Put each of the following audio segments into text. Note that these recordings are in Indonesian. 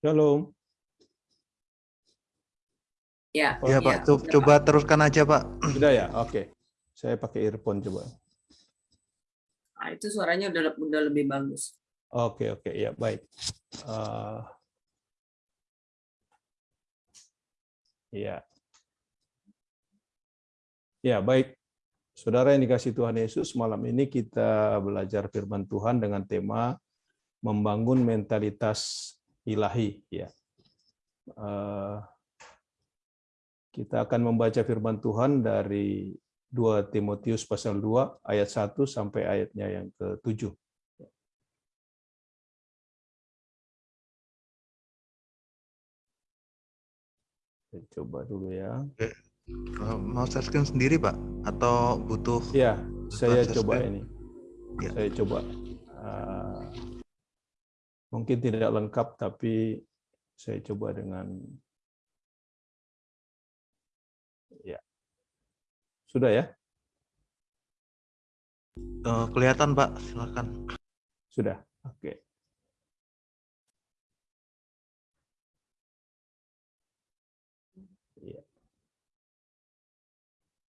Shalom. Ya, Ya Pak, Co- coba teruskan aja Pak. Sudah ya? Oke. Saya pakai earphone coba. Nah, itu suaranya udah udah lebih bagus. Oke, oke. Ya, baik. Eh, ya. Ya, baik. Saudara yang dikasih Tuhan Yesus, malam ini kita belajar firman Tuhan dengan tema membangun mentalitas ilahi. Ya. Eh, kita akan membaca firman Tuhan dari 2 Timotius pasal 2 ayat 1 sampai ayatnya yang ke-7. Saya coba dulu ya. Eh, Mau share screen sendiri Pak? Atau butuh? Ya, saya coba screen? ini. Ya. Saya coba. Ah, mungkin tidak lengkap, tapi saya coba dengan ya. Sudah ya? Eh, kelihatan Pak, silakan. Sudah. Oke. Ya.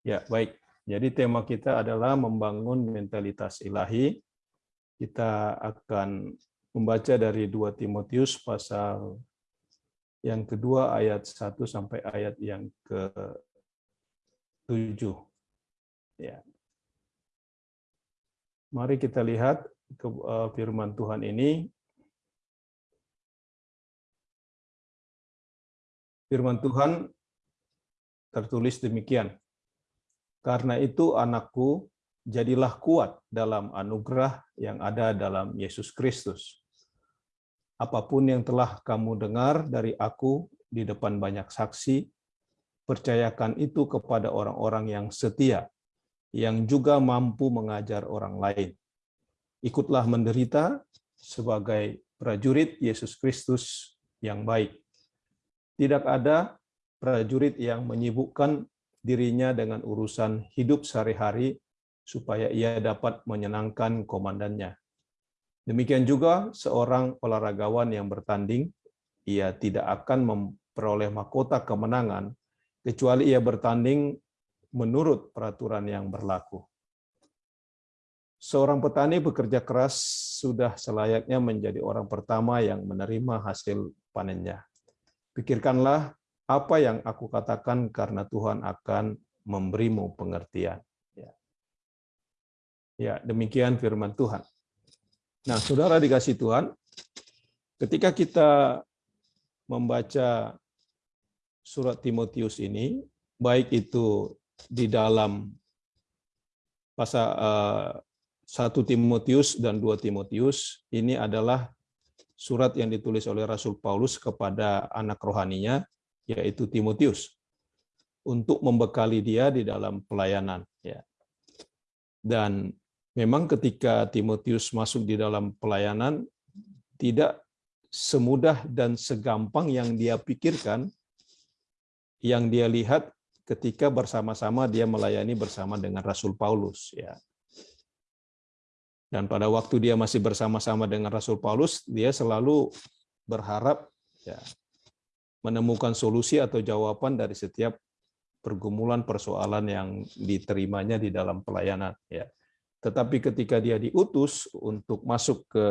Ya, baik. Jadi tema kita adalah membangun mentalitas ilahi. Kita akan membaca dari 2 Timotius pasal yang kedua ayat 1 sampai ayat yang ke-7. Ya. Mari kita lihat ke eh, firman Tuhan ini. Firman Tuhan tertulis demikian. Karena itu anakku, jadilah kuat dalam anugerah yang ada dalam Yesus Kristus. Apa pun yang telah kamu dengar dari aku di depan banyak saksi, percayakan itu kepada orang-orang yang setia, yang juga mampu mengajar orang lain. Ikutlah menderita sebagai prajurit Yesus Kristus yang baik. Tidak ada prajurit yang menyibukkan dirinya dengan urusan hidup sehari-hari supaya ia dapat menyenangkan komandannya. Demikian juga seorang olahragawan yang bertanding, ia tidak akan memperoleh mahkota kemenangan kecuali ia bertanding menurut peraturan yang berlaku. Seorang petani bekerja keras sudah selayaknya menjadi orang pertama yang menerima hasil panennya. Pikirkanlah apa yang aku katakan karena Tuhan akan memberimu pengertian. Ya, ya demikian firman Tuhan. Nah, saudara dikasih Tuhan, ketika kita membaca surat Timotius ini, baik itu di dalam pasal uh, 1 Timotius dan 2 Timotius, ini adalah surat yang ditulis oleh Rasul Paulus kepada anak rohaninya, yaitu Timotius, untuk membekali dia di dalam pelayanan. Ya. Dan memang ketika Timotius masuk di dalam pelayanan, tidak semudah dan segampang yang dia pikirkan, yang dia lihat ketika bersama-sama dia melayani bersama dengan Rasul Paulus. Ya. Dan pada waktu dia masih bersama-sama dengan Rasul Paulus, dia selalu berharap ya, menemukan solusi atau jawaban dari setiap pergumulan persoalan yang diterimanya di dalam pelayanan. Ya. Tetapi ketika dia diutus untuk masuk ke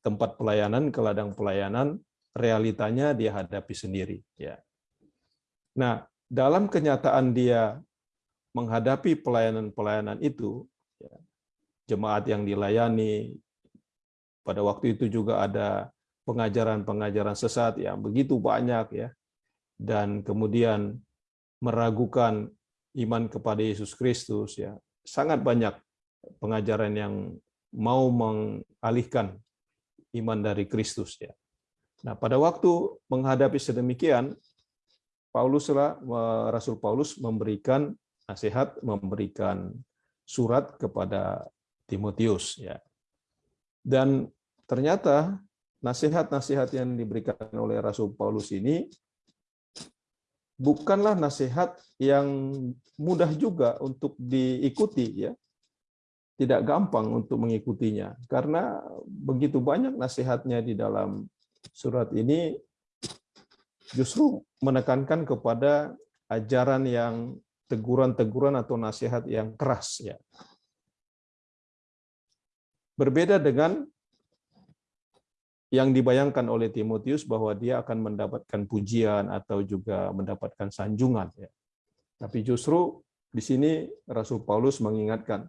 tempat pelayanan, ke ladang pelayanan, realitanya dia hadapi sendiri. Ya. Nah, dalam kenyataan dia menghadapi pelayanan-pelayanan itu, ya, jemaat yang dilayani, pada waktu itu juga ada pengajaran-pengajaran sesat yang begitu banyak ya, dan kemudian meragukan iman kepada Yesus Kristus ya, sangat banyak pengajaran yang mau mengalihkan iman dari Kristus ya. Nah, pada waktu menghadapi sedemikian, Pauluslah Rasul Paulus memberikan nasihat, memberikan surat kepada Timotius ya. Dan ternyata nasihat-nasihat yang diberikan oleh Rasul Paulus ini bukanlah nasihat yang mudah juga untuk diikuti ya. Tidak gampang untuk mengikutinya karena begitu banyak nasihatnya di dalam surat ini justru menekankan kepada ajaran yang teguran-teguran atau nasihat yang keras ya. Berbeda dengan yang dibayangkan oleh Timotius bahwa dia akan mendapatkan pujian atau juga mendapatkan sanjungan ya. Tapi justru di sini Rasul Paulus mengingatkan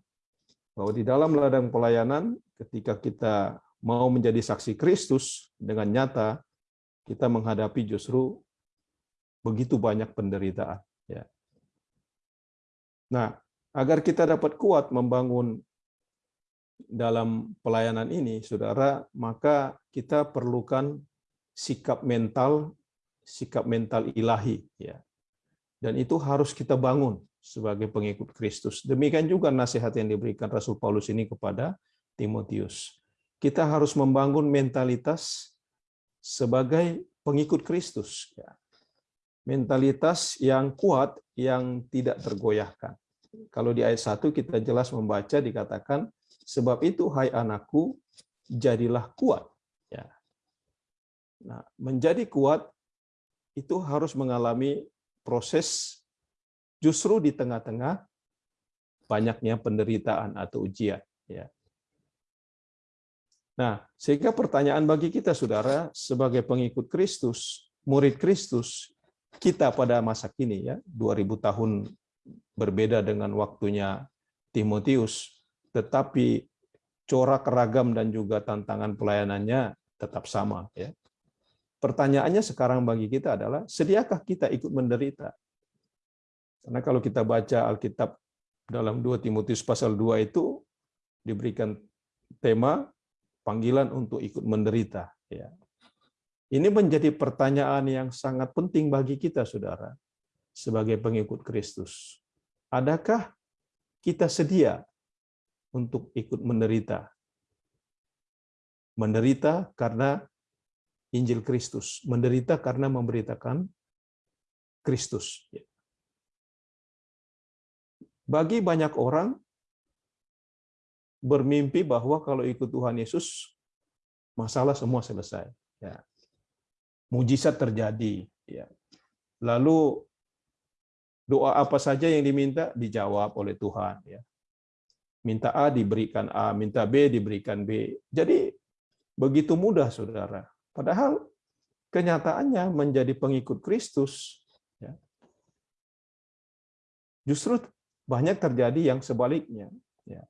bahwa di dalam ladang pelayanan ketika kita mau menjadi saksi Kristus dengan nyata kita menghadapi justru begitu banyak penderitaan ya. Nah, agar kita dapat kuat membangun dalam pelayanan ini, Saudara, maka kita perlukan sikap mental sikap mental ilahi ya. Dan itu harus kita bangun sebagai pengikut Kristus. Demikian juga nasihat yang diberikan Rasul Paulus ini kepada Timotius. Kita harus membangun mentalitas sebagai pengikut Kristus. Ya. Mentalitas yang kuat, yang tidak tergoyahkan. Kalau di ayat 1 kita jelas membaca dikatakan, sebab itu hai anakku, jadilah kuat. Ya. Nah, menjadi kuat itu harus mengalami proses justru di tengah-tengah banyaknya penderitaan atau ujian. Ya. Nah, sehingga pertanyaan bagi kita, saudara, sebagai pengikut Kristus, murid Kristus, kita pada masa kini, ya, 2000 tahun berbeda dengan waktunya Timotius, tetapi corak ragam dan juga tantangan pelayanannya tetap sama. Ya. Pertanyaannya sekarang bagi kita adalah, sediakah kita ikut menderita? Karena kalau kita baca Alkitab dalam 2 Timotius pasal 2 itu diberikan tema panggilan untuk ikut menderita. Ya. Ini menjadi pertanyaan yang sangat penting bagi kita, saudara, sebagai pengikut Kristus. Adakah kita sedia untuk ikut menderita? Menderita karena Injil Kristus, menderita karena memberitakan Kristus. Ya. Bagi banyak orang bermimpi bahwa kalau ikut Tuhan Yesus masalah semua selesai. Ya. Mujizat terjadi. Ya. Lalu doa apa saja yang diminta dijawab oleh Tuhan. Ya. Minta A diberikan A, minta B diberikan B. Jadi begitu mudah, saudara. Padahal kenyataannya menjadi pengikut Kristus ya, justru banyak terjadi yang sebaliknya. Ya.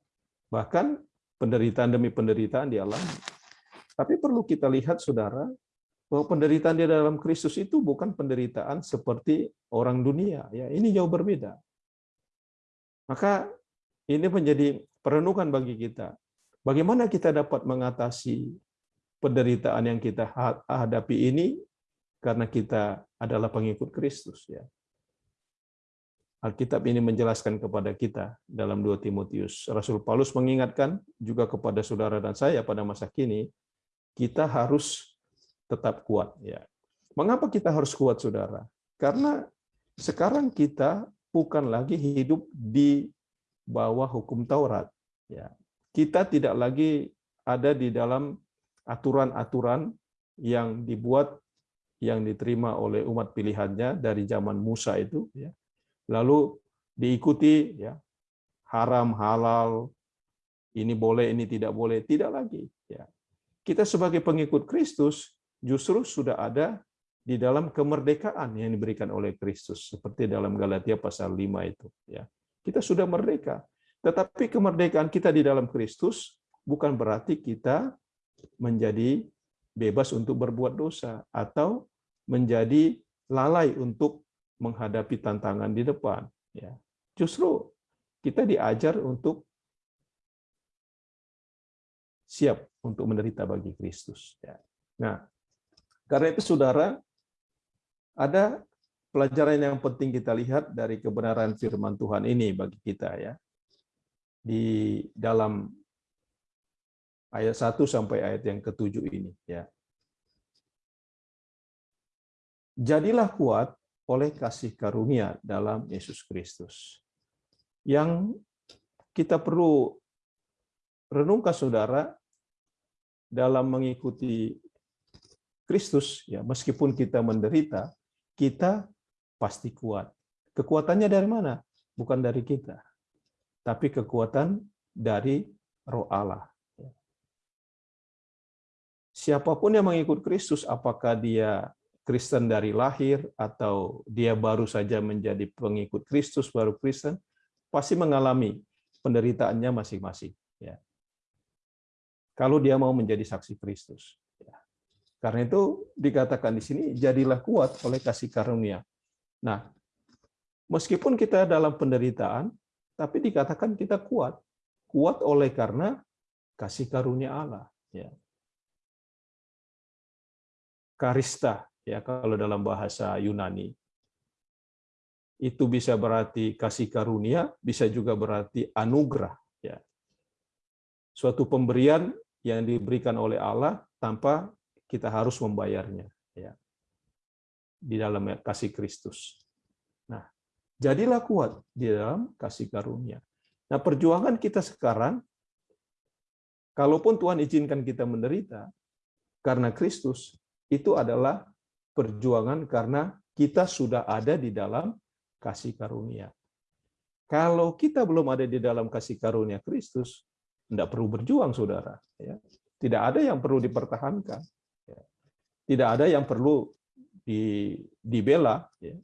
Bahkan penderitaan demi penderitaan dialami. Tapi perlu kita lihat, saudara, bahwa penderitaan di dalam Kristus itu bukan penderitaan seperti orang dunia. Ya, ini jauh berbeda. Maka ini menjadi perenungan bagi kita. Bagaimana kita dapat mengatasi penderitaan yang kita hadapi ini karena kita adalah pengikut Kristus ya. Alkitab ini menjelaskan kepada kita dalam 2 Timotius. Rasul Paulus mengingatkan juga kepada saudara dan saya pada masa kini, kita harus tetap kuat. Ya. Mengapa kita harus kuat, saudara? Karena sekarang kita bukan lagi hidup di bawah hukum Taurat. Ya. Kita tidak lagi ada di dalam aturan-aturan yang dibuat yang diterima oleh umat pilihannya dari zaman Musa itu ya lalu diikuti ya haram halal ini boleh ini tidak boleh tidak lagi ya. Kita sebagai pengikut Kristus justru sudah ada di dalam kemerdekaan yang diberikan oleh Kristus seperti dalam Galatia pasal 5 itu ya. Kita sudah merdeka tetapi kemerdekaan kita di dalam Kristus bukan berarti kita menjadi bebas untuk berbuat dosa atau menjadi lalai untuk menghadapi tantangan di depan. Ya, justru kita diajar untuk siap untuk menderita bagi Kristus. Ya. Nah, karena itu saudara, ada pelajaran yang penting kita lihat dari kebenaran firman Tuhan ini bagi kita ya. Di dalam ayat 1 sampai ayat yang ketujuh ini ya. Jadilah kuat oleh kasih karunia dalam Yesus Kristus. Yang kita perlu renungkan saudara dalam mengikuti Kristus, ya meskipun kita menderita, kita pasti kuat. Kekuatannya dari mana? Bukan dari kita, tapi kekuatan dari Roh Allah. Siapa pun yang mengikut Kristus, apakah dia Kristen dari lahir atau dia baru saja menjadi pengikut Kristus, baru Kristen, pasti mengalami penderitaannya masing-masing. Ya. Kalau dia mau menjadi saksi Kristus. Ya. Karena itu dikatakan di sini, jadilah kuat oleh kasih karunia. Nah, meskipun kita dalam penderitaan, tapi dikatakan kita kuat. Kuat oleh karena kasih karunia Allah. Ya karista ya kalau dalam bahasa Yunani. Itu bisa berarti kasih karunia, bisa juga berarti anugerah ya. Suatu pemberian yang diberikan oleh Allah tanpa kita harus membayarnya ya. Di dalam kasih Kristus. Nah, jadilah kuat di dalam kasih karunia. Nah, perjuangan kita sekarang kalaupun Tuhan izinkan kita menderita karena Kristus, itu adalah perjuangan karena kita sudah ada di dalam kasih karunia. Kalau kita belum ada di dalam kasih karunia Kristus, tidak perlu berjuang, saudara. Ya. Tidak ada yang perlu dipertahankan. Ya. Tidak ada yang perlu dibela. Ya.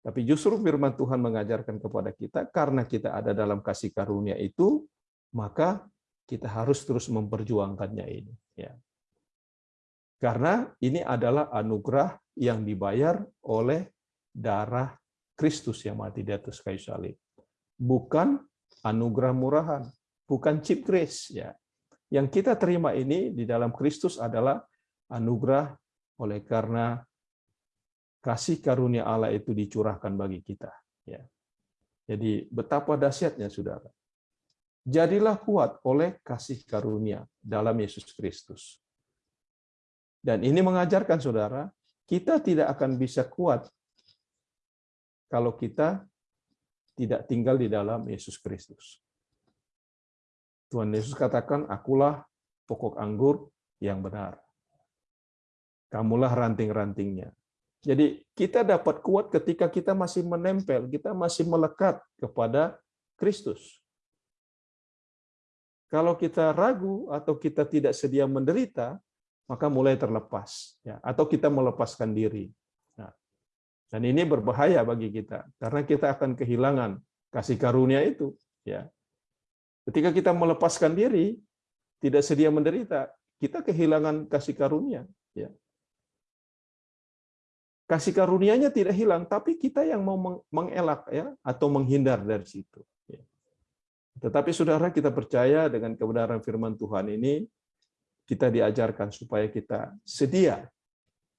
Tapi justru firman Tuhan mengajarkan kepada kita, karena kita ada dalam kasih karunia itu, maka kita harus terus memperjuangkannya ini. Karena ini adalah anugerah yang dibayar oleh darah Kristus yang mati di atas kayu salib. Bukan anugerah murahan, bukan cheap grace ya. Yang kita terima ini di dalam Kristus adalah anugerah oleh karena kasih karunia Allah itu dicurahkan bagi kita ya. Jadi betapa dahsyatnya Saudara. Jadilah kuat oleh kasih karunia dalam Yesus Kristus. Dan ini mengajarkan saudara, kita tidak akan bisa kuat kalau kita tidak tinggal di dalam Yesus Kristus. Tuhan Yesus katakan, akulah pokok anggur yang benar. Kamulah ranting-rantingnya. Jadi kita dapat kuat ketika kita masih menempel, kita masih melekat kepada Kristus. Kalau kita ragu atau kita tidak sedia menderita, maka mulai terlepas ya atau kita melepaskan diri. Nah, dan ini berbahaya bagi kita karena kita akan kehilangan kasih karunia itu ya. Ketika kita melepaskan diri, tidak sedia menderita, kita kehilangan kasih karunia ya. Kasih karunianya tidak hilang, tapi kita yang mau mengelak ya atau menghindar dari situ. Ya. Tetapi saudara kita percaya dengan kebenaran firman Tuhan ini, kita diajarkan supaya kita sedia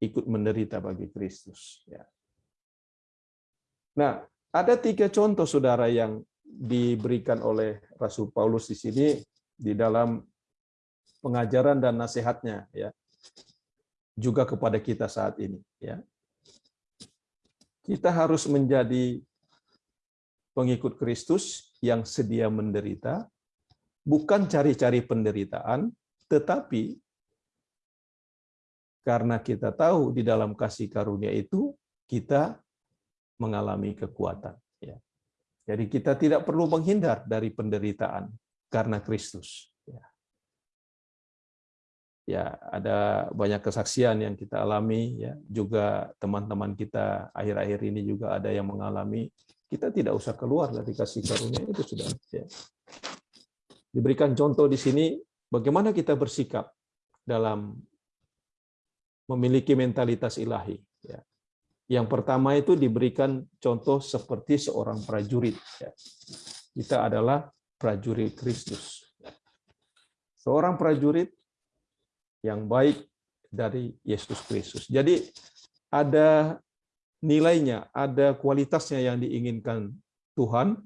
ikut menderita bagi Kristus. Ya. Nah, ada tiga contoh saudara yang diberikan oleh Rasul Paulus di sini di dalam pengajaran dan nasihatnya, ya, juga kepada kita saat ini. Ya, kita harus menjadi pengikut Kristus yang sedia menderita, bukan cari-cari penderitaan, tetapi karena kita tahu di dalam kasih karunia itu kita mengalami kekuatan. Ya. Jadi kita tidak perlu menghindar dari penderitaan karena Kristus. Ya. ya, ada banyak kesaksian yang kita alami. Ya, juga teman-teman kita akhir-akhir ini juga ada yang mengalami. Kita tidak usah keluar dari kasih karunia itu sudah. Ya. Diberikan contoh di sini Bagaimana kita bersikap dalam memiliki mentalitas ilahi? Ya. Yang pertama itu diberikan contoh seperti seorang prajurit. Ya. Kita adalah prajurit Kristus. Seorang prajurit yang baik dari Yesus Kristus. Jadi ada nilainya, ada kualitasnya yang diinginkan Tuhan,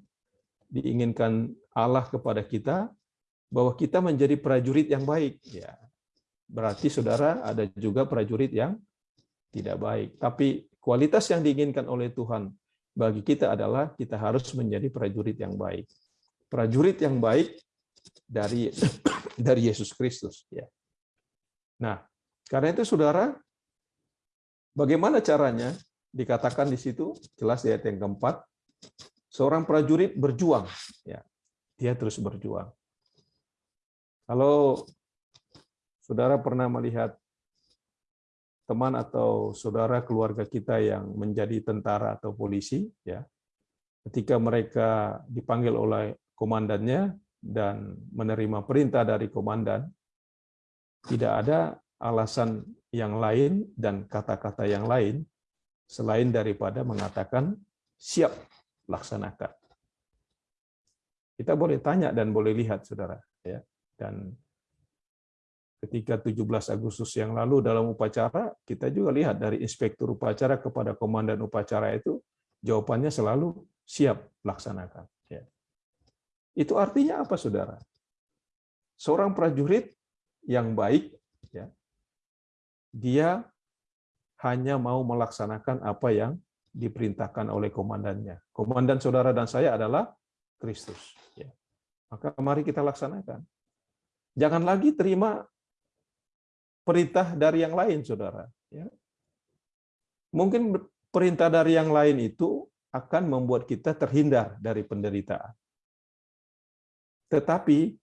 diinginkan Allah kepada kita, bahwa kita menjadi prajurit yang baik. Ya, berarti saudara ada juga prajurit yang tidak baik. Tapi kualitas yang diinginkan oleh Tuhan bagi kita adalah kita harus menjadi prajurit yang baik. Prajurit yang baik dari dari Yesus Kristus. Ya. Nah, Karena itu saudara, bagaimana caranya? Dikatakan di situ, jelas di ayat yang keempat, seorang prajurit berjuang. Ya, dia terus berjuang. Kalau saudara pernah melihat teman atau saudara keluarga kita yang menjadi tentara atau polisi, ya, ketika mereka dipanggil oleh komandannya dan menerima perintah dari komandan, tidak ada alasan yang lain dan kata-kata yang lain selain daripada mengatakan siap laksanakan. Kita boleh tanya dan boleh lihat, saudara. Ya. Dan ketika 17 Agustus yang lalu dalam upacara, kita juga lihat dari inspektur upacara kepada komandan upacara itu, jawabannya selalu siap laksanakan. Ya. Itu artinya apa, saudara? Seorang prajurit yang baik, ya, dia hanya mau melaksanakan apa yang diperintahkan oleh komandannya. Komandan saudara dan saya adalah Kristus. Ya. Maka mari kita laksanakan. Jangan lagi terima perintah dari yang lain, saudara. Ya. Mungkin perintah dari yang lain itu akan membuat kita terhindar dari penderitaan. Tetapi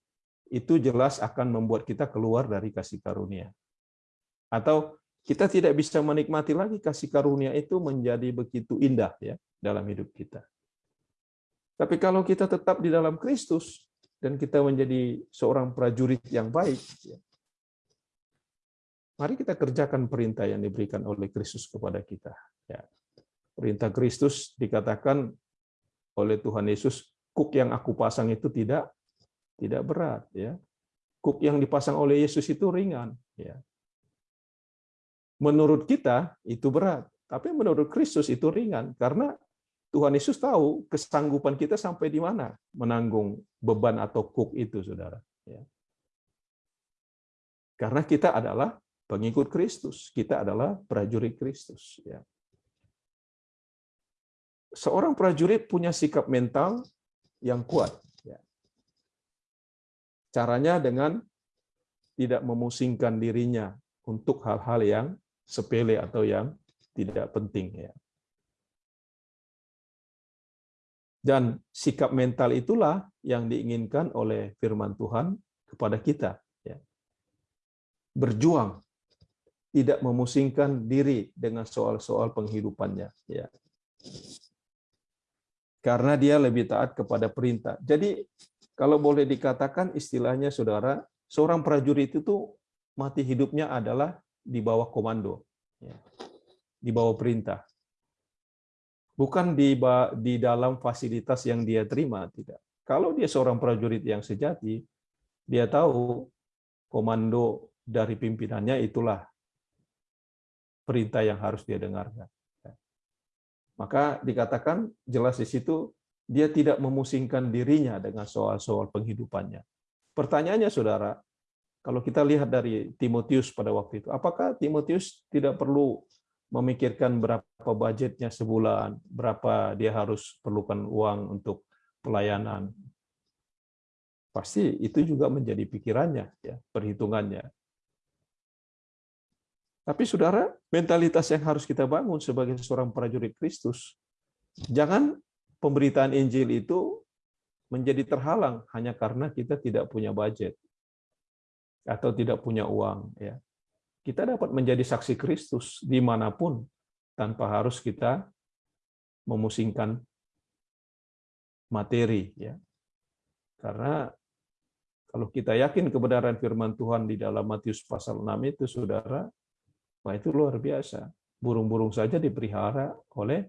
itu jelas akan membuat kita keluar dari kasih karunia. Atau kita tidak bisa menikmati lagi kasih karunia itu menjadi begitu indah ya dalam hidup kita. Tapi kalau kita tetap di dalam Kristus dan kita menjadi seorang prajurit yang baik, ya, mari kita kerjakan perintah yang diberikan oleh Kristus kepada kita. Ya. Perintah Kristus dikatakan oleh Tuhan Yesus, kuk yang aku pasang itu tidak tidak berat, ya. Kuk yang dipasang oleh Yesus itu ringan, ya menurut kita itu berat, tapi menurut Kristus itu ringan karena Tuhan Yesus tahu kesanggupan kita sampai di mana menanggung beban atau kuk itu, saudara. Ya. Karena kita adalah pengikut Kristus, kita adalah prajurit Kristus. Ya. Seorang prajurit punya sikap mental yang kuat. Ya. Caranya dengan tidak memusingkan dirinya untuk hal-hal yang sepele atau yang tidak penting ya. Dan sikap mental itulah yang diinginkan oleh firman Tuhan kepada kita ya. Berjuang tidak memusingkan diri dengan soal-soal penghidupannya ya. Karena dia lebih taat kepada perintah. Jadi kalau boleh dikatakan istilahnya saudara, seorang prajurit itu mati hidupnya adalah di bawah komando, ya. di bawah perintah. Bukan di, di dalam fasilitas yang dia terima, tidak. Kalau dia seorang prajurit yang sejati, dia tahu komando dari pimpinannya itulah perintah yang harus dia dengarkan. Maka dikatakan jelas di situ dia tidak memusingkan dirinya dengan soal-soal penghidupannya. Pertanyaannya, saudara, kalau kita lihat dari Timotius pada waktu itu, apakah Timotius tidak perlu memikirkan berapa budgetnya sebulan, berapa dia harus perlukan uang untuk pelayanan? Pasti itu juga menjadi pikirannya, ya, perhitungannya. Tapi saudara, mentalitas yang harus kita bangun sebagai seorang prajurit Kristus, jangan pemberitaan Injil itu menjadi terhalang hanya karena kita tidak punya budget atau tidak punya uang ya kita dapat menjadi saksi Kristus di mana pun tanpa harus kita memusingkan materi ya. Karena kalau kita yakin kebenaran firman Tuhan di dalam Matius pasal 6 itu saudara wah itu luar biasa. Burung-burung saja dipelihara oleh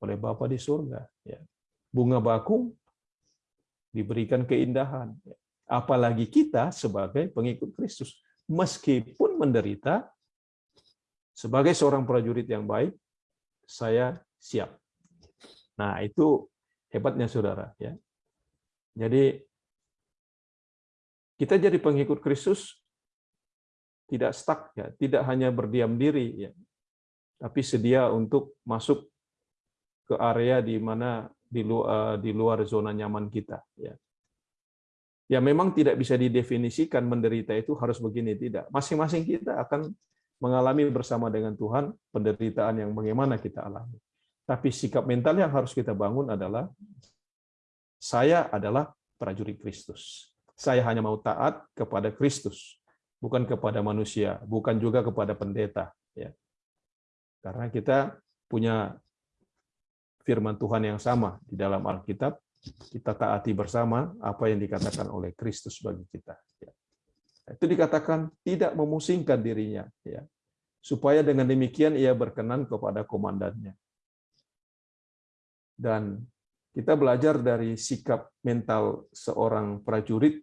oleh Bapa di surga ya. Bunga bakung diberikan keindahan ya. Apalagi kita sebagai pengikut Kristus. Meskipun menderita, sebagai seorang prajurit yang baik, saya siap. Nah, itu hebatnya saudara. ya. Jadi, kita jadi pengikut Kristus tidak stuck, ya, tidak hanya berdiam diri, ya, tapi sedia untuk masuk ke area di mana di luar, di luar zona nyaman kita. Ya Ya memang tidak bisa didefinisikan menderita itu harus begini tidak. Masing-masing kita akan mengalami bersama dengan Tuhan penderitaan yang bagaimana kita alami. Tapi sikap mental yang harus kita bangun adalah saya adalah prajurit Kristus. Saya hanya mau taat kepada Kristus, bukan kepada manusia, bukan juga kepada pendeta. Ya. Karena kita punya firman Tuhan yang sama di dalam Alkitab, kita taati bersama apa yang dikatakan oleh Kristus bagi kita. Ya. Itu dikatakan tidak memusingkan dirinya, ya, supaya dengan demikian ia berkenan kepada komandannya. Dan kita belajar dari sikap mental seorang prajurit,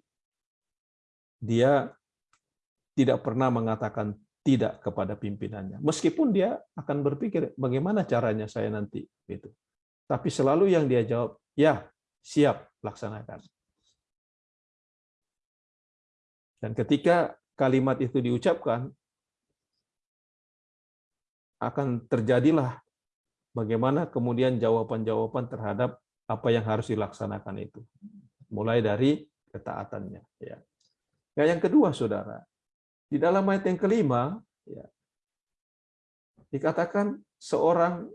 dia tidak pernah mengatakan tidak kepada pimpinannya, meskipun dia akan berpikir bagaimana caranya saya nanti, gitu. Tapi selalu yang dia jawab, ya siap laksanakan. Dan ketika kalimat itu diucapkan, akan terjadilah bagaimana kemudian jawaban-jawaban terhadap apa yang harus dilaksanakan itu. Mulai dari ketaatannya. Ya. Nah, yang kedua, saudara, di dalam ayat yang kelima, ya, dikatakan seorang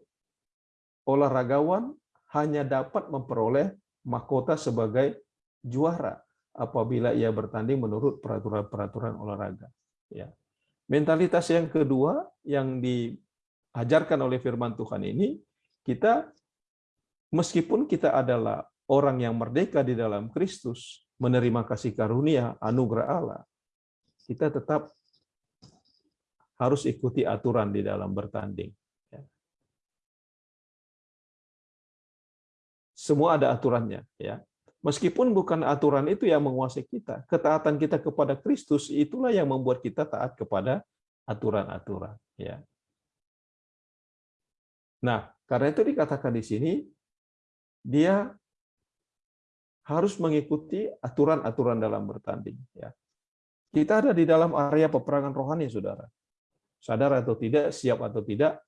olahragawan hanya dapat memperoleh mahkota sebagai juara apabila ia bertanding menurut peraturan-peraturan olahraga. Ya. Mentalitas yang kedua yang diajarkan oleh firman Tuhan ini, kita meskipun kita adalah orang yang merdeka di dalam Kristus, menerima kasih karunia, anugerah Allah, kita tetap harus ikuti aturan di dalam bertanding. Semua ada aturannya, ya. Meskipun bukan aturan itu yang menguasai kita, ketaatan kita kepada Kristus itulah yang membuat kita taat kepada aturan-aturan, ya. Nah, karena itu dikatakan di sini dia harus mengikuti aturan-aturan dalam bertanding, ya. Kita ada di dalam area peperangan rohani, Saudara. Sadar atau tidak, siap atau tidak,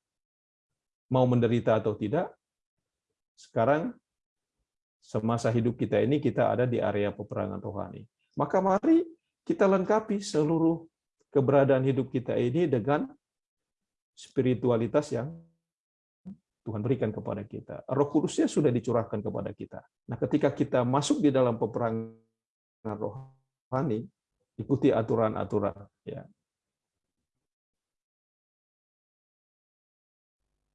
mau menderita atau tidak, sekarang semasa hidup kita ini kita ada di area peperangan rohani. Maka mari kita lengkapi seluruh keberadaan hidup kita ini dengan spiritualitas yang Tuhan berikan kepada kita. Roh Kudusnya sudah dicurahkan kepada kita. Nah, ketika kita masuk di dalam peperangan rohani, ikuti aturan-aturan ya.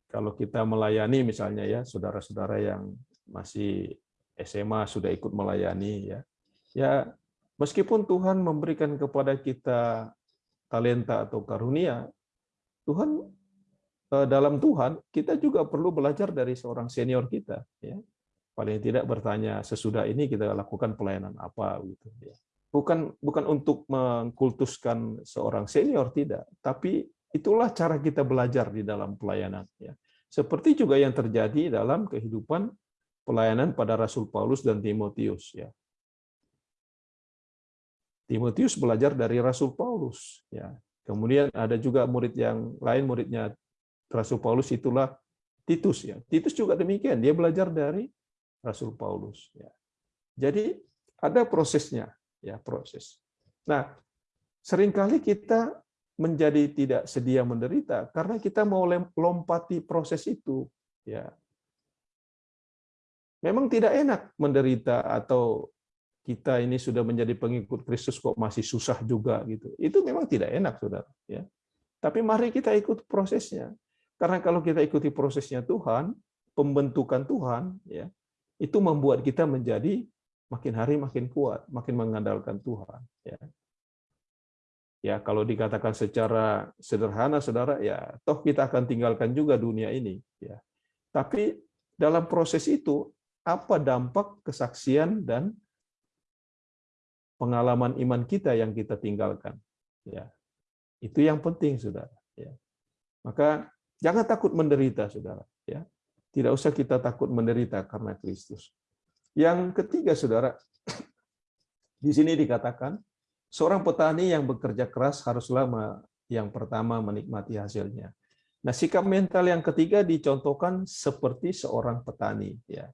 Kalau kita melayani misalnya ya, saudara-saudara yang masih SMA sudah ikut melayani ya. Ya, meskipun Tuhan memberikan kepada kita talenta atau karunia, Tuhan eh, dalam Tuhan kita juga perlu belajar dari seorang senior kita ya. Paling tidak bertanya sesudah ini kita lakukan pelayanan apa gitu ya. Bukan bukan untuk mengkultuskan seorang senior tidak, tapi itulah cara kita belajar di dalam pelayanan ya. Seperti juga yang terjadi dalam kehidupan pelayanan pada Rasul Paulus dan Timotius ya. Timotius belajar dari Rasul Paulus ya. Kemudian ada juga murid yang lain muridnya Rasul Paulus itulah Titus ya. Titus juga demikian, dia belajar dari Rasul Paulus ya. Jadi ada prosesnya ya, proses. Nah, sering kali kita menjadi tidak sedia menderita karena kita mau lompati proses itu ya Memang tidak enak menderita atau kita ini sudah menjadi pengikut Kristus kok masih susah juga gitu. Itu memang tidak enak, Saudara, ya. Tapi mari kita ikut prosesnya. Karena kalau kita ikuti prosesnya Tuhan, pembentukan Tuhan, ya, itu membuat kita menjadi makin hari makin kuat, makin mengandalkan Tuhan, ya. Ya, kalau dikatakan secara sederhana, Saudara, ya, toh kita akan tinggalkan juga dunia ini, ya. Tapi dalam proses itu apa dampak kesaksian dan pengalaman iman kita yang kita tinggalkan. Ya, itu yang penting, saudara. Ya. Maka jangan takut menderita, saudara. Ya, tidak usah kita takut menderita karena Kristus. Yang ketiga, saudara, di sini dikatakan seorang petani yang bekerja keras haruslah yang pertama menikmati hasilnya. Nah, sikap mental yang ketiga dicontohkan seperti seorang petani. Ya,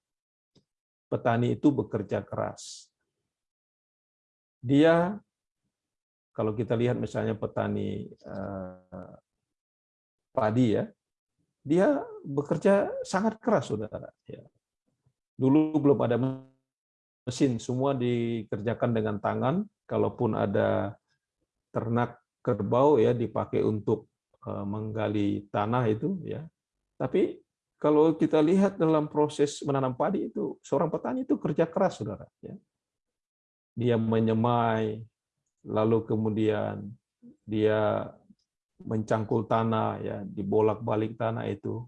petani itu bekerja keras. dia kalau kita lihat misalnya petani eh, padi ya, dia bekerja sangat keras, saudara. Ya. Dulu belum ada mesin, semua dikerjakan dengan tangan. Kalaupun ada ternak kerbau ya dipakai untuk eh, menggali tanah itu ya. Tapi kalau kita lihat dalam proses menanam padi itu, seorang petani itu kerja keras, saudara. Ya. Dia menyemai, lalu kemudian dia mencangkul tanah ya dibolak-balik tanah itu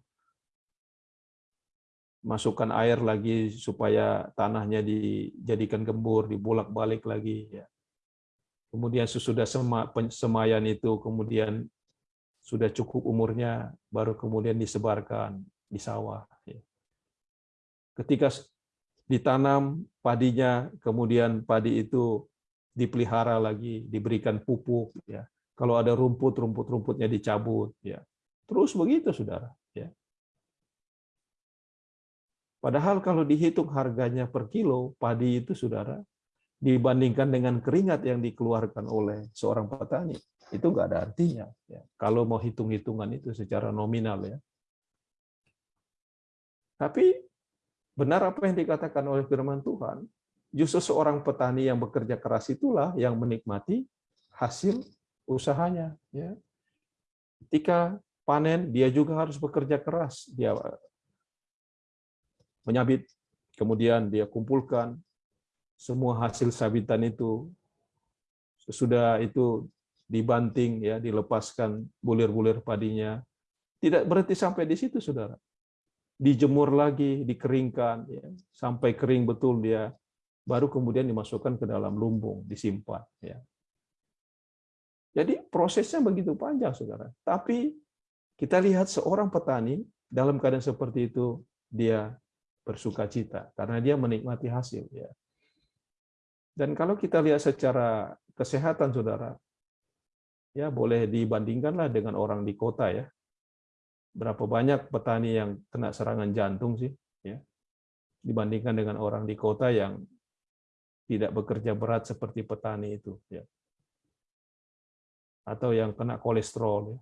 masukkan air lagi supaya tanahnya dijadikan gembur dibolak-balik lagi ya kemudian sesudah semayan itu kemudian sudah cukup umurnya baru kemudian disebarkan di sawah ya. ketika ditanam padinya kemudian padi itu dipelihara lagi, diberikan pupuk, ya. Kalau ada rumput, rumput-rumputnya dicabut, ya. Terus begitu, saudara. Ya. Padahal kalau dihitung harganya per kilo, padi itu, saudara, dibandingkan dengan keringat yang dikeluarkan oleh seorang petani, itu nggak ada artinya. Ya. Kalau mau hitung-hitungan itu secara nominal, ya. Tapi benar apa yang dikatakan oleh firman Tuhan, justru seorang petani yang bekerja keras itulah yang menikmati hasil usahanya. Ya. Ketika panen, dia juga harus bekerja keras. Dia menyabit, kemudian dia kumpulkan semua hasil sabitan itu. Sesudah itu dibanting, ya, dilepaskan bulir-bulir padinya. Tidak berhenti sampai di situ, saudara. Dijemur lagi, dikeringkan, ya, sampai kering betul dia baru kemudian dimasukkan ke dalam lumbung, disimpan. Ya. Jadi prosesnya begitu panjang, saudara. Tapi kita lihat seorang petani dalam keadaan seperti itu dia bersuka cita karena dia menikmati hasil. Ya. Dan kalau kita lihat secara kesehatan, saudara, ya boleh dibandingkanlah dengan orang di kota ya. Berapa banyak petani yang kena serangan jantung sih, ya, dibandingkan dengan orang di kota yang tidak bekerja berat seperti petani itu ya atau yang kena kolesterol ya.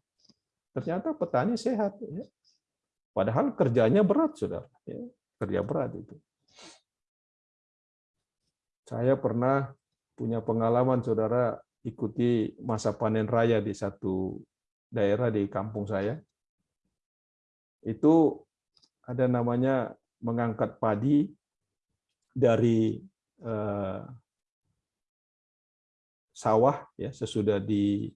ternyata petani sehat ya. padahal kerjanya berat sudah ya. kerja berat itu saya pernah punya pengalaman saudara ikuti masa panen raya di satu daerah di kampung saya itu ada namanya mengangkat padi dari Eh, sawah ya sesudah di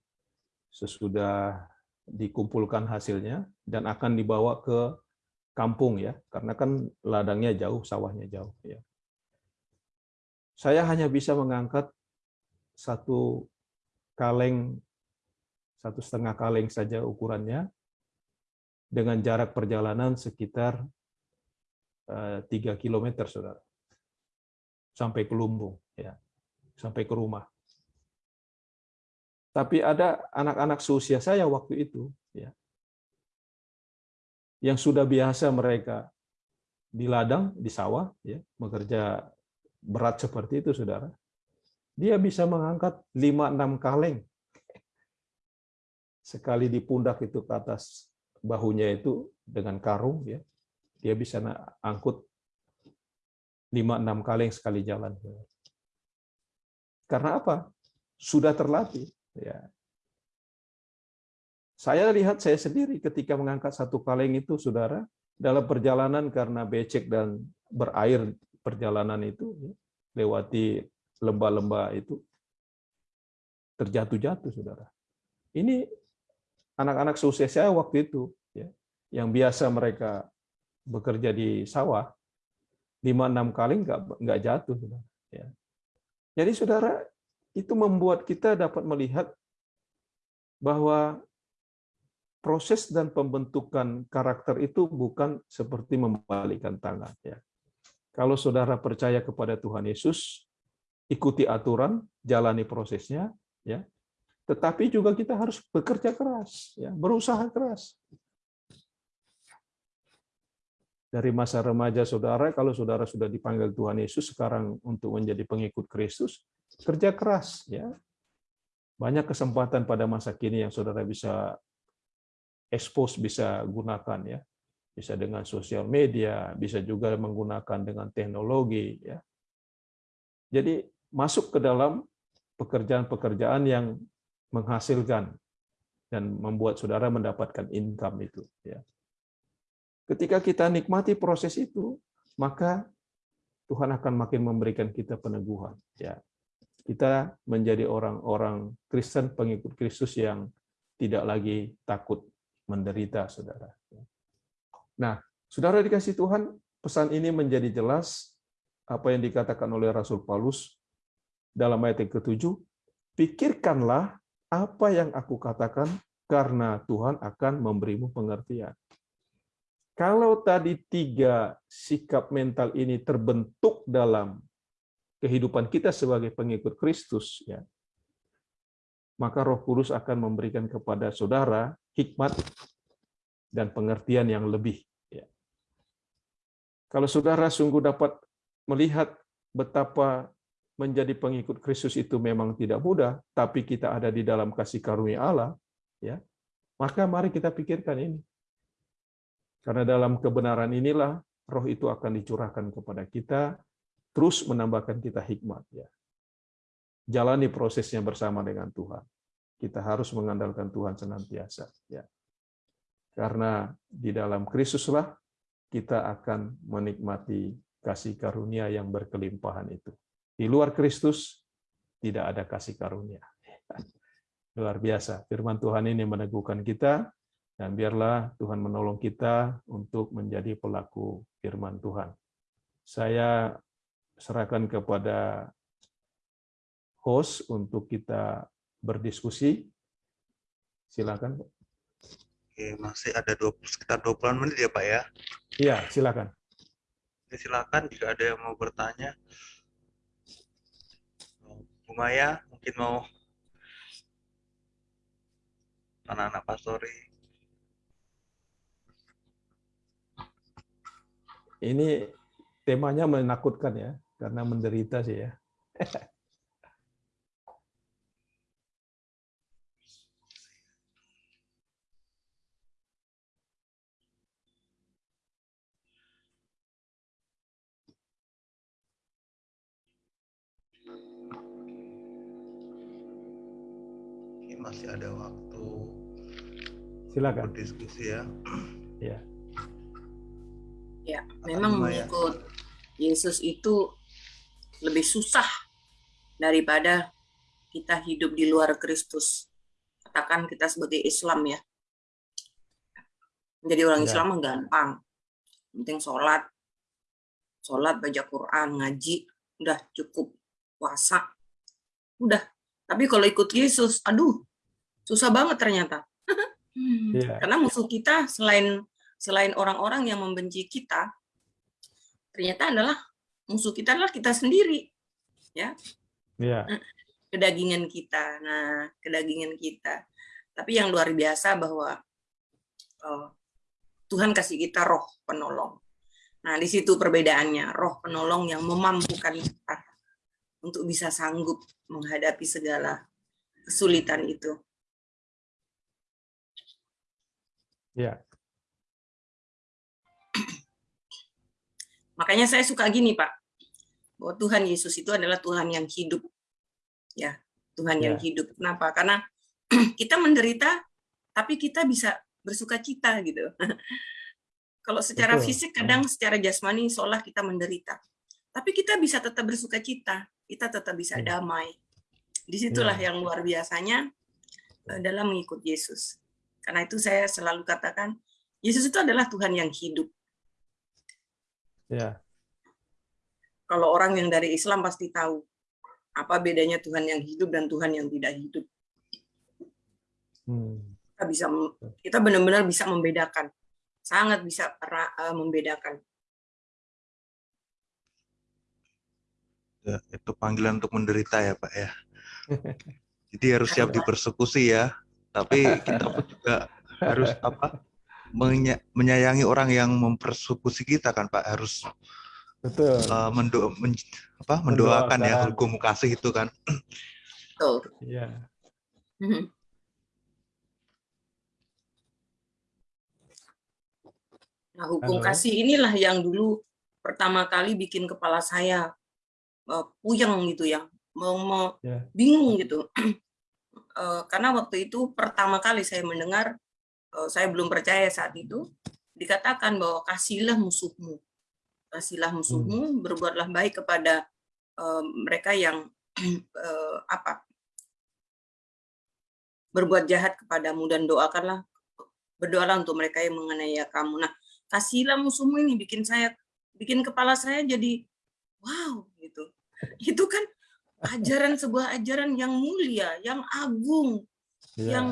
sesudah dikumpulkan hasilnya dan akan dibawa ke kampung ya karena kan ladangnya jauh sawahnya jauh ya. Saya hanya bisa mengangkat satu kaleng satu setengah kaleng saja ukurannya dengan jarak perjalanan sekitar eh, tiga kilometer saudara sampai ke lumbung, ya, sampai ke rumah. Tapi ada anak-anak seusia saya waktu itu, ya, yang sudah biasa mereka di ladang, di sawah, ya, bekerja berat seperti itu, saudara. Dia bisa mengangkat 5-6 kaleng. Sekali di pundak itu ke atas bahunya itu dengan karung, ya, dia bisa angkut lima enam kali sekali jalan. Karena apa? Sudah terlatih. Ya. Saya lihat saya sendiri ketika mengangkat satu kaleng itu, saudara, dalam perjalanan karena becek dan berair perjalanan itu, ya, lewati lembah-lembah itu, terjatuh-jatuh, saudara. Ini anak-anak seusia saya waktu itu, ya, yang biasa mereka bekerja di sawah, lima enam kali nggak nggak jatuh ya. Jadi saudara itu membuat kita dapat melihat bahwa proses dan pembentukan karakter itu bukan seperti membalikkan tangan ya. Kalau saudara percaya kepada Tuhan Yesus ikuti aturan jalani prosesnya ya tetapi juga kita harus bekerja keras ya berusaha keras dari masa remaja saudara, kalau saudara sudah dipanggil Tuhan Yesus sekarang untuk menjadi pengikut Kristus, kerja keras ya. Banyak kesempatan pada masa kini yang saudara bisa expose, bisa gunakan ya. Bisa dengan sosial media, bisa juga menggunakan dengan teknologi ya. Jadi masuk ke dalam pekerjaan-pekerjaan yang menghasilkan dan membuat saudara mendapatkan income itu ya. Ketika kita nikmati proses itu, maka Tuhan akan makin memberikan kita peneguhan. Ya, kita menjadi orang-orang Kristen pengikut Kristus yang tidak lagi takut menderita, saudara. Nah, saudara dikasih Tuhan, pesan ini menjadi jelas apa yang dikatakan oleh Rasul Paulus dalam ayat yang ketujuh. Pikirkanlah apa yang aku katakan, karena Tuhan akan memberimu pengertian. Kalau tadi tiga sikap mental ini terbentuk dalam kehidupan kita sebagai pengikut Kristus, ya, maka Roh Kudus akan memberikan kepada saudara hikmat dan pengertian yang lebih. Ya. Kalau saudara sungguh dapat melihat betapa menjadi pengikut Kristus itu memang tidak mudah, tapi kita ada di dalam kasih karunia Allah, ya, maka mari kita pikirkan ini. Karena dalam kebenaran inilah roh itu akan dicurahkan kepada kita, terus menambahkan kita hikmat. Ya. Jalani prosesnya bersama dengan Tuhan. Kita harus mengandalkan Tuhan senantiasa. Ya. Karena di dalam Kristuslah kita akan menikmati kasih karunia yang berkelimpahan itu. Di luar Kristus tidak ada kasih karunia. Luar biasa. Firman Tuhan ini meneguhkan kita dan biarlah Tuhan menolong kita untuk menjadi pelaku firman Tuhan. Saya serahkan kepada host untuk kita berdiskusi. Silakan. Oke, masih ada 20, sekitar 20 menit ya Pak ya? Iya, silakan. Oke, silakan jika ada yang mau bertanya. Bu Maya mungkin mau anak-anak pastori Ini temanya menakutkan ya, karena menderita sih ya. masih ada waktu Silakan. berdiskusi ya. Ya. Ya, memang Maya? mengikut Yesus itu lebih susah daripada kita hidup di luar Kristus. Katakan kita sebagai Islam ya. Menjadi orang Ya. Islam mah gampang. Penting sholat, sholat, baca Quran, ngaji, udah cukup. Puasa, udah. Tapi kalau ikut Yesus, aduh, susah banget ternyata. Iya. Karena musuh kita selain selain orang-orang yang membenci kita, ternyata adalah musuh kita adalah kita sendiri, Iya. kedagingan kita. Nah, kedagingan kita. Tapi yang luar biasa bahwa oh, Tuhan kasih kita roh penolong. Nah, di situ perbedaannya, roh penolong yang memampukan kita untuk bisa sanggup menghadapi segala kesulitan itu. Ya. Makanya saya suka gini, Pak. Bahwa Tuhan Yesus itu adalah Tuhan yang hidup. Ya, Tuhan yang Ya. hidup. Kenapa? Karena kita menderita tapi kita bisa bersuka cita gitu. Kalau secara Betul. fisik kadang secara jasmani seolah kita menderita. Tapi kita bisa tetap bersuka cita, kita tetap bisa Ya. damai. Di situlah Ya. yang luar biasanya eh, dalam mengikut Yesus. Karena itu saya selalu katakan, Yesus itu adalah Tuhan yang hidup. Ya. Kalau orang yang dari Islam pasti tahu apa bedanya Tuhan yang hidup dan Tuhan yang tidak hidup. Hmm. Kita bisa kita benar-benar bisa membedakan. Sangat bisa eh, membedakan. Ya, itu panggilan untuk menderita ya Pak ya. Jadi harus siap dipersekusi ya. Tapi kita pun juga harus apa? menya- menyayangi orang yang mempersekusi kita kan Pak harus Betul. uh, mendo- men- apa, mendoakan ya Mendoakan. hukum kasih itu kan. Tuh. Iya. Nah, hukum Halo. kasih inilah yang dulu pertama kali bikin kepala saya eh, puyeng gitu ya, mau mau Ya. bingung gitu. Eh, karena waktu itu pertama kali saya mendengar, eh, saya belum percaya saat itu, dikatakan bahwa kasihlah musuhmu, kasihlah musuhmu, berbuatlah baik kepada eh, mereka yang apa berbuat jahat kepadamu dan doakanlah berdoalah untuk mereka yang menganiaya kamu. Nah, kasihlah musuhmu ini bikin saya bikin kepala saya jadi wow gitu. Itu kan ajaran sebuah ajaran yang mulia, yang agung, Iya. yang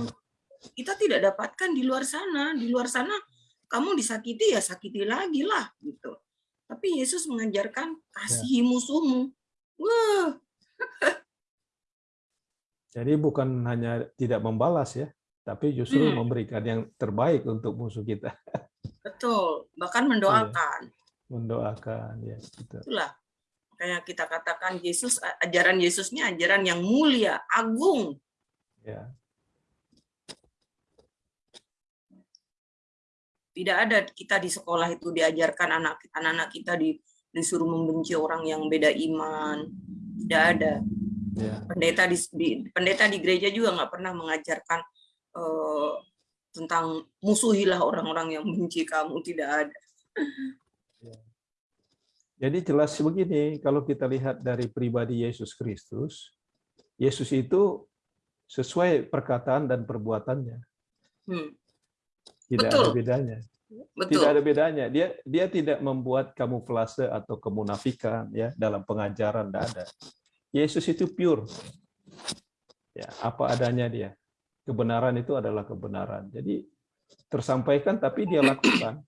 kita tidak dapatkan di luar sana. Di luar sana kamu disakiti ya sakiti lagi lah gitu. Tapi Yesus mengajarkan kasihi musuhmu. Wah, Jadi bukan hanya tidak membalas ya, tapi justru Hmm. memberikan yang terbaik untuk musuh kita, betul. Bahkan mendoakan. mendoakan ya. Gitu. Itulah kayak kita katakan Yesus ajaran Yesusnya ajaran yang mulia, agung. Ya. Tidak ada kita di sekolah itu diajarkan anak anak kita di, disuruh membenci orang yang beda iman. Tidak ada. Ya. Pendeta di, di- pendeta di gereja juga nggak pernah mengajarkan eh, tentang musuhilah orang-orang yang benci kamu. Tidak ada. Jadi jelas begini, kalau kita lihat dari pribadi Yesus Kristus, Yesus itu sesuai perkataan dan perbuatannya, Hmm, tidak Betul. ada bedanya. betul. Tidak ada bedanya. Dia dia tidak membuat kamuflase atau kemunafikan ya dalam pengajaran tidak ada. Yesus itu pure. Ya, apa adanya dia. Kebenaran itu adalah kebenaran. Jadi tersampaikan tapi dia lakukan.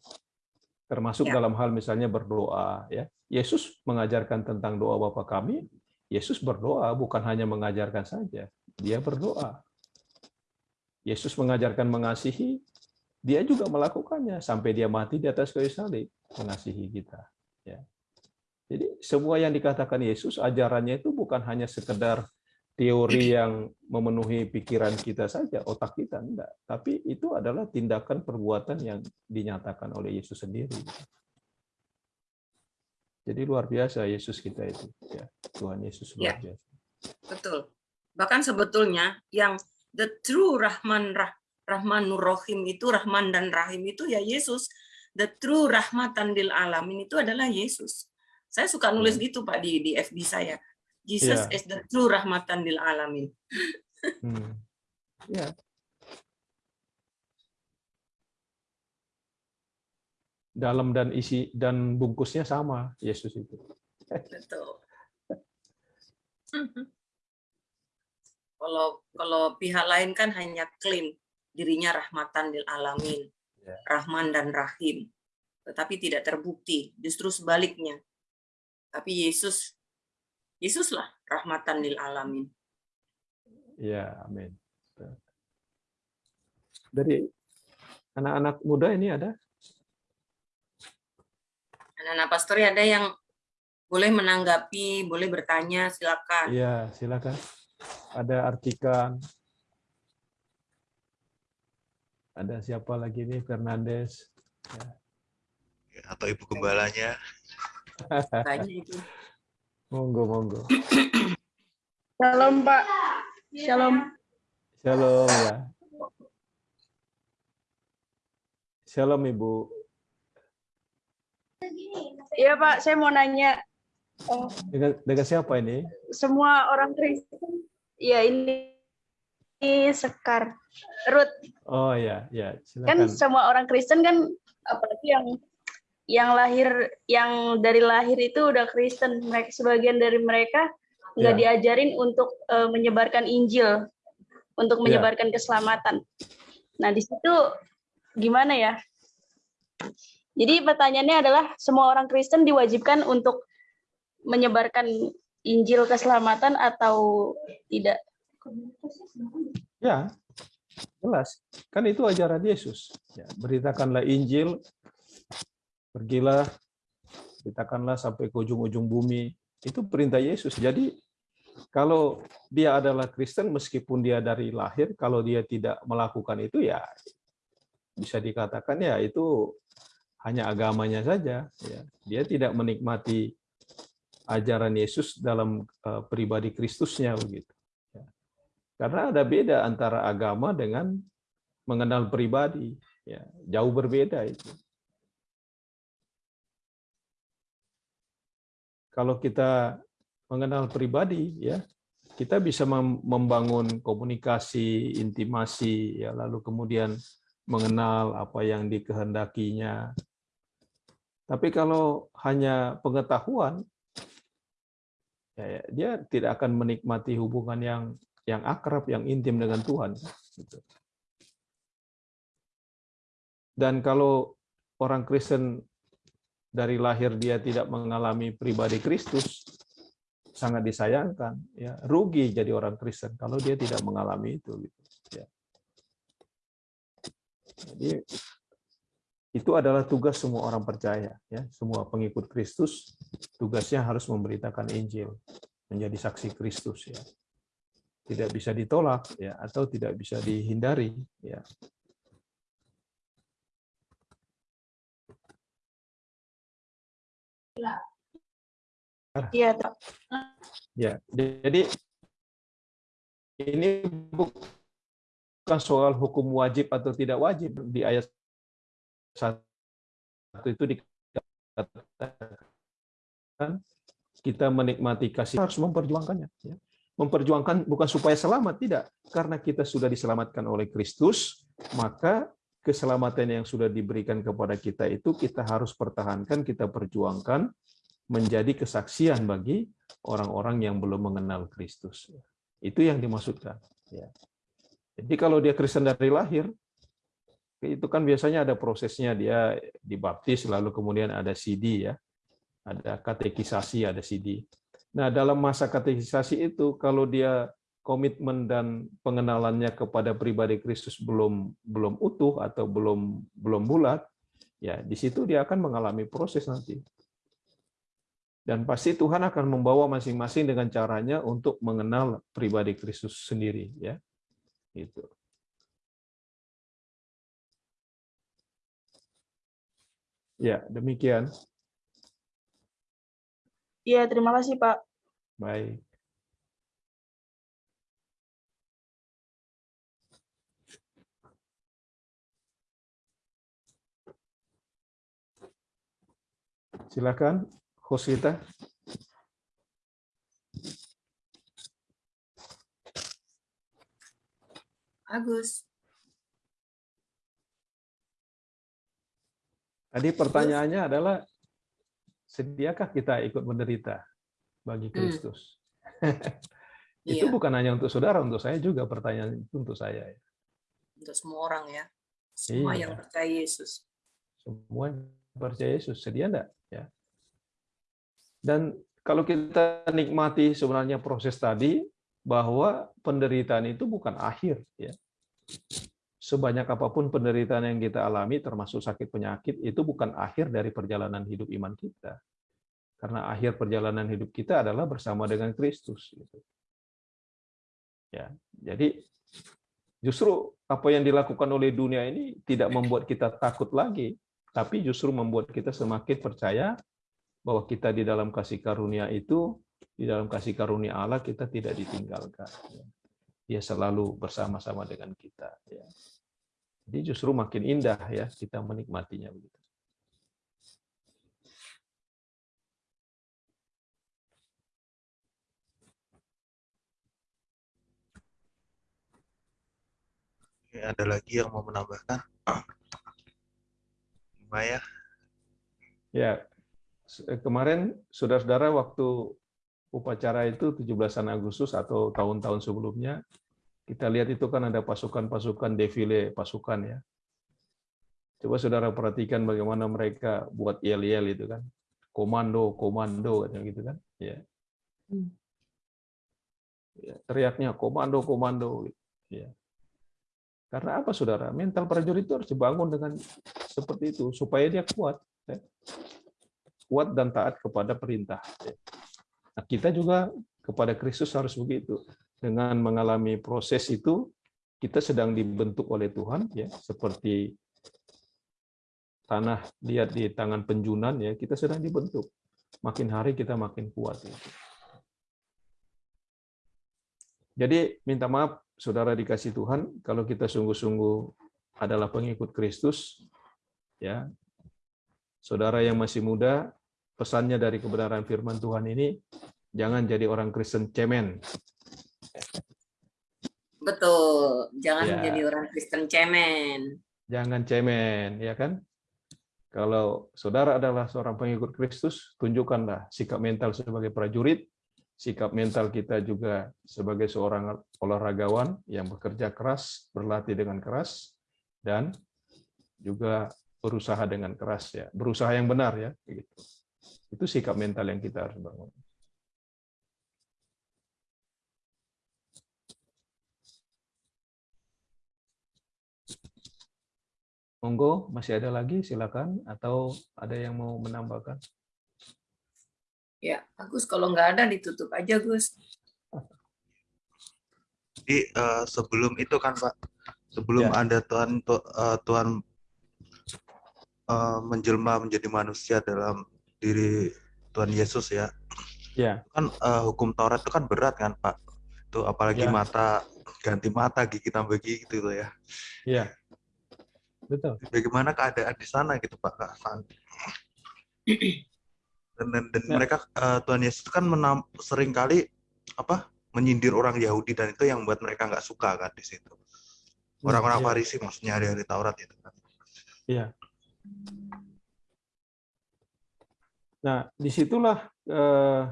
Termasuk Ya. dalam hal misalnya berdoa ya. Yesus mengajarkan tentang doa Bapa kami. Yesus berdoa bukan hanya mengajarkan saja, dia berdoa. Yesus mengajarkan mengasihi, dia juga melakukannya sampai dia mati di atas kayu salib mengasihi kita ya jadi semua yang dikatakan Yesus ajarannya itu bukan hanya sekedar teori yang memenuhi pikiran kita saja otak kita enggak tapi itu adalah tindakan perbuatan yang dinyatakan oleh Yesus sendiri jadi luar biasa Yesus kita itu ya Tuhan Yesus luar Ya. biasa Betul. Bahkan sebetulnya yang the true Rahman Rah, Rahmanur Rahim itu Rahman dan Rahim itu ya Yesus. The true rahmatan lil alamin itu adalah Yesus. Saya suka nulis gitu Pak di di FB saya. Jesus Ya. is the true rahmatan lil alamin. Hmm. ya dalam dan isi dan bungkusnya sama Yesus itu Betul. Kalau kalau pihak lain kan hanya klaim dirinya rahmatan lil alamin, Ya. Rahman dan Rahim, tetapi tidak terbukti. Justru sebaliknya. Tapi Yesus, Yesuslah rahmatan lil alamin. Ya, amin. Dari anak-anak muda ini ada? Anak-anak pastori ada yang boleh menanggapi, boleh bertanya, silakan. Iya, silakan. Ada Artikan. Ada siapa lagi nih? Fernandes. atau ibu gembalanya. Tanya itu. Monggo, monggo. Shalom Pak. Shalom. Shalom ya. Shalom Ibu. Iya Pak, saya mau nanya oh, Dengan, dengan siapa ini? semua orang Kristen. Ya ini, ini Sekar. Ruth, Oh ya, ya. kan Silakan. semua orang Kristen kan apalagi yang yang lahir yang dari lahir itu udah Kristen. Mereka sebagian dari mereka nggak Ya. diajarin untuk eh, menyebarkan Injil, untuk Ya. menyebarkan keselamatan. Nah di situ gimana ya? Jadi pertanyaannya adalah semua orang Kristen diwajibkan untuk menyebarkan Injil keselamatan atau tidak? Ya, Jelas. Kan itu ajaran Yesus. Ya, beritakanlah Injil, pergilah, beritakanlah sampai ke ujung-ujung bumi. Itu perintah Yesus. Jadi kalau dia adalah Kristen, meskipun dia dari lahir, kalau dia tidak melakukan itu ya bisa dikatakan ya itu hanya agamanya saja. Ya. Dia tidak menikmati ajaran Yesus dalam uh, pribadi Kristusnya begitu. Ya. Karena ada beda antara agama dengan mengenal pribadi, ya jauh berbeda itu. Kalau kita mengenal pribadi, ya kita bisa membangun komunikasi, intimasi, ya lalu kemudian mengenal apa yang dikehendakinya, tapi kalau hanya pengetahuan, ya, ya, dia tidak akan menikmati hubungan yang yang akrab, yang intim dengan Tuhan. Gitu. Dan kalau orang Kristen dari lahir dia tidak mengalami pribadi Kristus, sangat disayangkan. Ya, rugi jadi orang Kristen kalau dia tidak mengalami itu. Gitu. Ya. Jadi itu adalah tugas semua orang percaya ya. Semua pengikut Kristus tugasnya harus memberitakan Injil menjadi saksi Kristus ya. Tidak bisa ditolak ya atau tidak bisa dihindari ya. Iya, ya jadi ini bukan soal hukum wajib atau tidak wajib di ayat satu itu dikatakan kita menikmati kasih harus memperjuangkannya. Ya. Memperjuangkan bukan supaya selamat, tidak. Karena kita sudah diselamatkan oleh Kristus, maka keselamatan yang sudah diberikan kepada kita itu kita harus pertahankan, kita perjuangkan menjadi kesaksian bagi orang-orang yang belum mengenal Kristus. Itu yang dimaksudkan. Ya. Jadi kalau dia Kristen dari lahir, itu kan biasanya ada prosesnya dia dibaptis lalu kemudian ada CD ya. Ada katekisasi ada CD nah dalam masa katekisasi itu kalau dia komitmen dan pengenalannya kepada pribadi Kristus belum belum utuh atau belum belum bulat ya di situ dia akan mengalami proses nanti. Dan pasti Tuhan akan membawa masing-masing dengan caranya untuk mengenal pribadi Kristus sendiri ya. Itu Ya, demikian. Iya, terima kasih, Pak. Baik. Silakan, Hosita. Bagus. Tadi pertanyaannya adalah sediakah kita ikut menderita bagi Hmm. Kristus? itu Iya. bukan hanya untuk saudara, untuk saya juga pertanyaan itu untuk saya. Untuk semua orang ya. Semua Iya. yang percaya Yesus. Semua yang percaya Yesus, sedia enggak? Ya. Dan kalau kita nikmati sebenarnya proses tadi, bahwa penderitaan itu bukan akhir. ya Sebanyak apa pun penderitaan yang kita alami, termasuk sakit penyakit, itu bukan akhir dari perjalanan hidup iman kita. Karena akhir perjalanan hidup kita adalah bersama dengan Kristus. gitu. Ya, jadi justru apa yang dilakukan oleh dunia ini tidak membuat kita takut lagi, tapi justru membuat kita semakin percaya bahwa kita di dalam kasih karunia itu, di dalam kasih karunia Allah kita tidak ditinggalkan. Dia selalu bersama-sama dengan kita. Ya. Jadi justru makin indah ya kita menikmatinya begitu. Ada lagi yang mau menambahkan? Maya, Ya, kemarin saudara-saudara waktu upacara itu 17 Agustus atau tahun-tahun sebelumnya, kita lihat itu kan ada pasukan-pasukan defile pasukan ya. Coba saudara perhatikan bagaimana mereka buat yel-yel itu kan. Komando, komando katanya gitu kan. Ya. Hmm. Ya, teriaknya komando, komando. Ya. Karena apa, saudara? Mental prajurit itu harus dibangun dengan seperti itu supaya dia kuat, ya. kuat dan taat kepada perintah. ya. Nah, kita juga kepada Kristus harus begitu. Dengan mengalami proses itu, kita sedang dibentuk oleh Tuhan, ya, seperti tanah lihat di tangan penjunan, ya, kita sedang dibentuk. Makin hari kita makin kuat. ya. Jadi minta maaf saudara dikasih Tuhan kalau kita sungguh-sungguh adalah pengikut Kristus ya. Saudara yang masih muda, pesannya dari kebenaran firman Tuhan ini jangan jadi orang Kristen cemen. Betul. Jangan Ya. menjadi orang Kristen cemen. Jangan cemen, ya kan? Kalau saudara adalah seorang pengikut Kristus, tunjukkanlah sikap mental sebagai prajurit, sikap mental kita juga sebagai seorang olahragawan yang bekerja keras, berlatih dengan keras, dan juga berusaha dengan keras ya, berusaha yang benar ya, begitu. Itu sikap mental yang kita harus bangun. Monggo, masih ada lagi, silakan. Atau ada yang mau menambahkan? Ya, Agus kalau nggak ada ditutup aja, Gus. Jadi eh, sebelum itu kan Pak, sebelum Ya. ada Tuhan tu- eh, Tuhan eh, menjelma menjadi manusia dalam diri Tuhan Yesus ya, Ya, kan eh, hukum Taurat itu kan berat kan Pak. Itu apalagi Ya. mata ganti mata gigi tambah gigi gitu loh ya. ya. Betul. Bagaimana keadaan di sana gitu Pak Kak San? Dan, dan, dan Ya. mereka eh, Tuhan Yesus kan menam, sering kali apa menyindir orang Yahudi dan itu yang buat mereka nggak suka kan di situ. Orang-orang Iya. Farisi maksudnya dari Taurat itu kan. Iya. Nah, di situlah eh,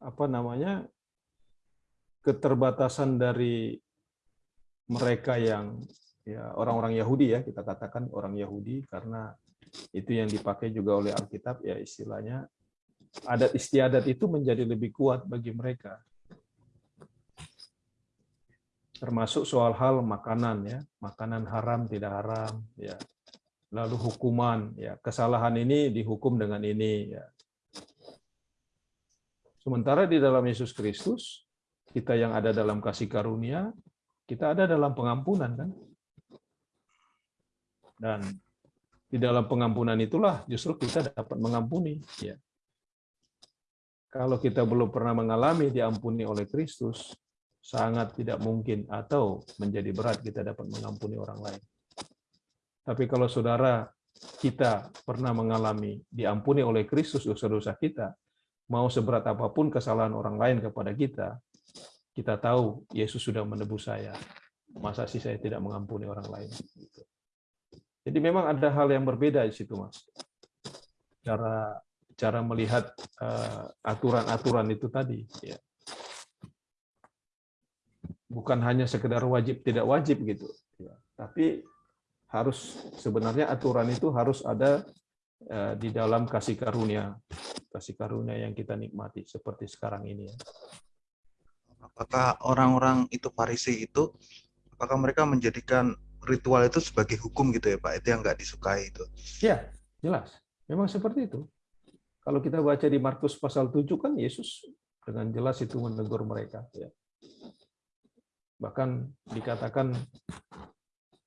apa namanya keterbatasan dari mereka yang ya orang-orang Yahudi ya kita katakan orang Yahudi karena itu yang dipakai juga oleh Alkitab ya istilahnya adat istiadat itu menjadi lebih kuat bagi mereka. Termasuk soal hal makanan ya makanan haram tidak haram ya. Lalu hukuman ya. Kesalahan ini dihukum dengan ini ya. Sementara di dalam Yesus Kristus kita yang ada dalam kasih karunia kita ada dalam pengampunan kan dan di dalam pengampunan itulah justru kita dapat mengampuni ya kalau kita belum pernah mengalami diampuni oleh Kristus sangat tidak mungkin atau menjadi berat kita dapat mengampuni orang lain tapi kalau saudara kita pernah mengalami diampuni oleh Kristus dosa-dosa kita, mau seberat apa pun kesalahan orang lain kepada kita, kita tahu Yesus sudah menebus saya. Masa sih saya tidak mengampuni orang lain? Jadi memang ada hal yang berbeda di situ, Mas. Cara cara melihat eh, aturan-aturan itu tadi, ya. Bukan hanya sekedar wajib tidak wajib gitu, ya. tapi harus sebenarnya aturan itu harus ada eh, di dalam kasih karunia, kasih karunia yang kita nikmati seperti sekarang ini. ya. Apakah orang-orang itu Farisi itu, apakah mereka menjadikan ritual itu sebagai hukum gitu ya Pak? Itu yang nggak disukai itu. Ya, jelas. Memang seperti itu. Kalau kita baca di Markus pasal 7 kan Yesus dengan jelas itu menegur mereka. Ya. Bahkan dikatakan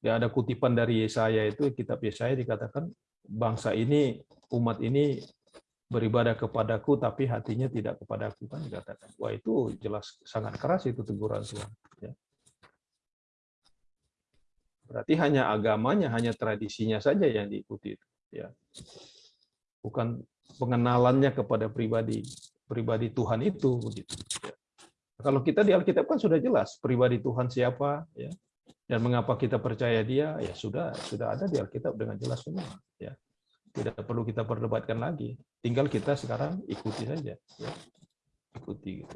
ya ada kutipan dari Yesaya itu kitab Yesaya dikatakan bangsa ini umat ini beribadah kepadaku tapi hatinya tidak kepadaku kan dikatakan. Wah itu jelas sangat keras itu teguran Tuhan. Ya. Berarti hanya agamanya, hanya tradisinya saja yang diikuti. Ya. Bukan pengenalannya kepada pribadi pribadi Tuhan itu begitu. Ya. Kalau kita di Alkitab kan sudah jelas pribadi Tuhan siapa, ya dan mengapa kita percaya dia ya sudah sudah ada di Alkitab dengan jelas semua ya tidak perlu kita perdebatkan lagi tinggal kita sekarang ikuti saja ya ikuti gitu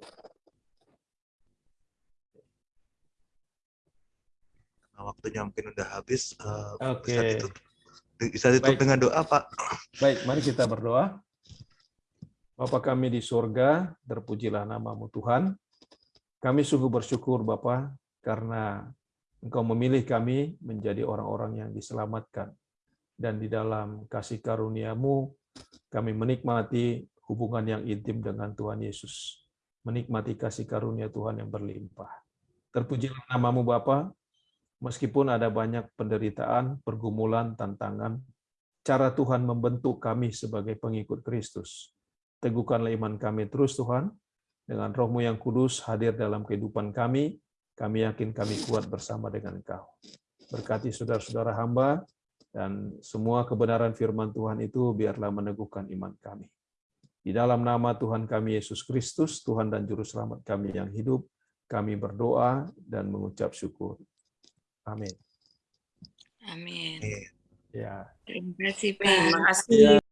Nah, waktunya mungkin udah habis. eh, Oke. Bisa ditutup, bisa ditutup Baik. dengan doa Pak. baik mari kita berdoa Bapa kami di surga terpujilah namamu Tuhan kami sungguh bersyukur Bapa karena Engkau memilih kami menjadi orang-orang yang diselamatkan. Dan di dalam kasih karuniamu, kami menikmati hubungan yang intim dengan Tuhan Yesus. Menikmati kasih karunia Tuhan yang berlimpah. Terpujilah namamu Bapa, meskipun ada banyak penderitaan, pergumulan, tantangan, cara Tuhan membentuk kami sebagai pengikut Kristus. Teguhkanlah iman kami terus Tuhan, dengan rohmu yang kudus hadir dalam kehidupan kami, kami yakin kami kuat bersama dengan Engkau. Berkati saudara-saudara hamba, dan semua kebenaran firman Tuhan itu biarlah meneguhkan iman kami. Di dalam nama Tuhan kami Yesus Kristus, Tuhan dan Juru Selamat kami yang hidup, kami berdoa dan mengucap syukur. Amin. Amin. Ya. Terima kasih Pak. Terima kasih.